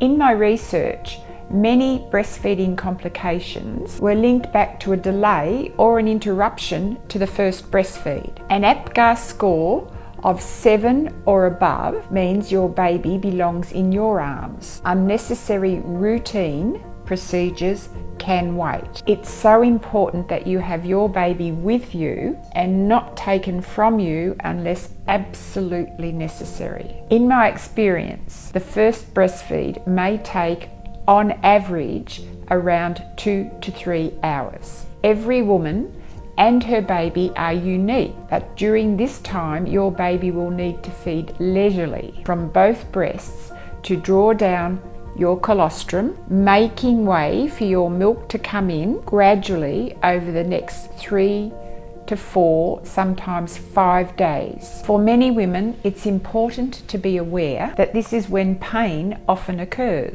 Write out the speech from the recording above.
In my research, many breastfeeding complications were linked back to a delay or an interruption to the first breastfeed. An APGAR score of 7 or above means your baby belongs in your arms. Unnecessary routine procedures can wait. It's so important that you have your baby with you and not taken from you unless absolutely necessary. In my experience, the first breastfeed may take on average around two to three hours. Every woman and her baby are unique, but during this time your baby will need to feed leisurely from both breasts to draw down your colostrum, making way for your milk to come in gradually over the next three to four, sometimes five days. For many women, it's important to be aware that this is when pain often occurs.